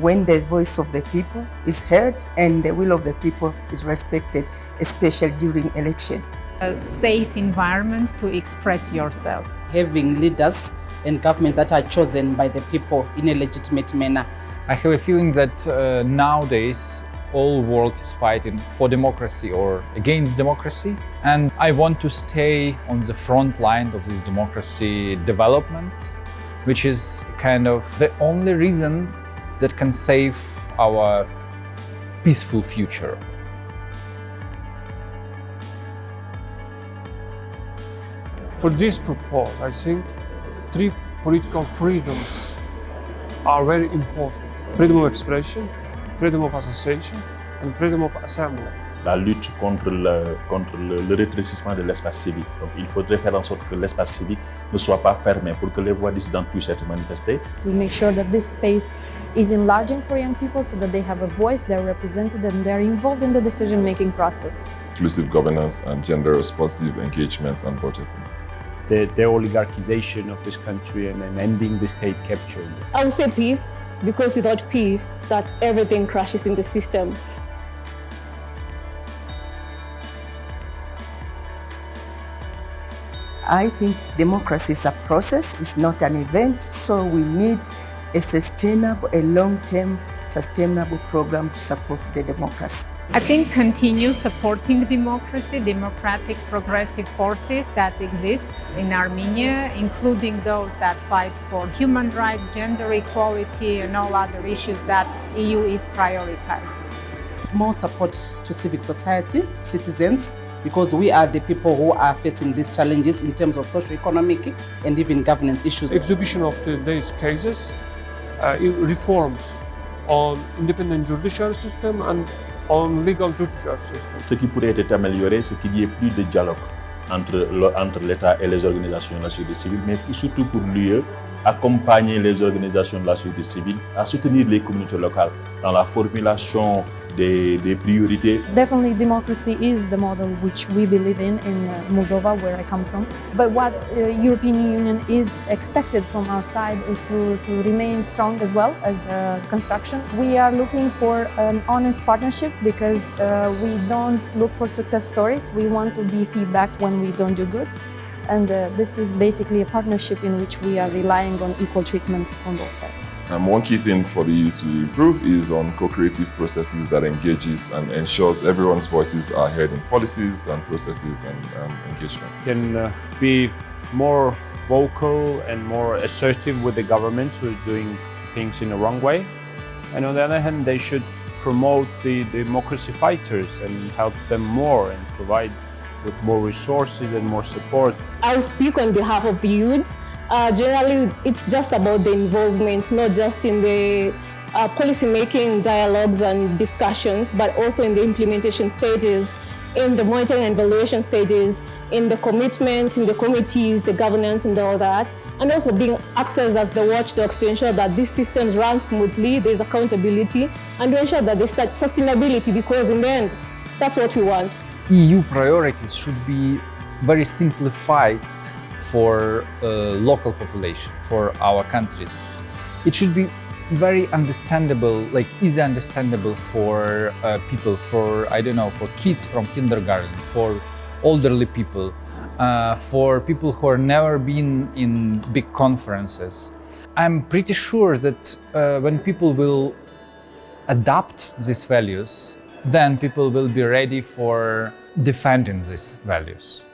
when the voice of the people is heard and the will of the people is respected, especially during election. A safe environment to express yourself. Having leaders and government that are chosen by the people in a legitimate manner. I have a feeling that uh, nowadays all world is fighting for democracy or against democracy. And I want to stay on the front line of this democracy development, which is kind of the only reason that can save our peaceful future. For this proposal, I think three political freedoms are very important. Freedom of expression, freedom of association and freedom of assembly. La lutte contre le, contre le, le rétrécissement de l'espace civique. Donc il faudrait faire en sorte que l'espace civique ne soit pas fermé pour que les voix dissidentes puissent être manifestées. To make sure that this space is enlarging for young people so that they have a voice, they're represented and they're involved in the decision-making process. Inclusive governance and gender-responsive engagement and budgeting. The, the oligarchization of this country and, and ending the state capture. I would say peace because without peace, that everything crashes in the system. I think democracy is a process, it's not an event, so we need a sustainable, a long-term sustainable program to support the democracy. I think continue supporting democracy, democratic progressive forces that exist in Armenia, including those that fight for human rights, gender equality and all other issues that EU is prioritizing. More support to civic society, citizens, because we are the people who are facing these challenges in terms of socio-economic and even governance issues. Exhibition of today's cases, uh, reforms on independent judicial system and on legal judicial system. Ce qui pourrait être amélioré, c'est qu'il y ait plus de dialogue entre, entre l'État et les organisations de la société civile, mais surtout pour l'UE, accompagner les organisations de la société civile à soutenir les communautés locales dans la formulation des, des priorités. Definitely democracy is the model which we believe in in uh, Moldova, where I come from. But what uh, European Union is expected from our side is to, to remain strong as well as uh, construction. We are looking for an honest partnership because uh, we don't look for success stories. We want to be feedbacked when we don't do good. And uh, this is basically a partnership in which we are relying on equal treatment from both sides. Um, one key thing for the EU to improve is on co-creative processes that engages and ensures everyone's voices are heard in policies and processes and um, engagements. Can uh, be more vocal and more assertive with the government who is doing things in the wrong way. And on the other hand, they should promote the democracy fighters and help them more and provide with more resources and more support. I'll speak on behalf of the youth. Uh, generally, it's just about the involvement, not just in the uh, policy-making dialogues and discussions, but also in the implementation stages, in the monitoring and evaluation stages, in the commitment, in the committees, the governance and all that, and also being actors as the watchdogs to ensure that these systems run smoothly, there's accountability, and to ensure that there's sustainability, because in the end, that's what we want. EU priorities should be very simplified for uh, local population, for our countries. It should be very understandable, like easy understandable for uh, people, for, I don't know, for kids from kindergarten, for elderly people, uh, for people who have never been in big conferences. I'm pretty sure that uh, when people will adapt these values, then people will be ready for defending these values.